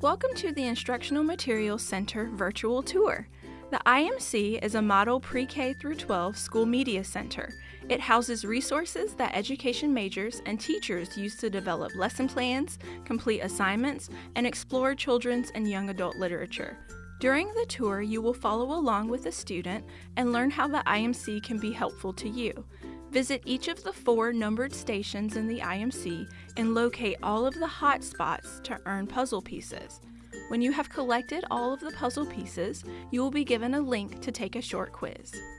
Welcome to the Instructional Materials Center virtual tour. The IMC is a model pre-K through 12 school media center. It houses resources that education majors and teachers use to develop lesson plans, complete assignments, and explore children's and young adult literature. During the tour, you will follow along with a student and learn how the IMC can be helpful to you. Visit each of the four numbered stations in the IMC and locate all of the hot spots to earn puzzle pieces. When you have collected all of the puzzle pieces, you will be given a link to take a short quiz.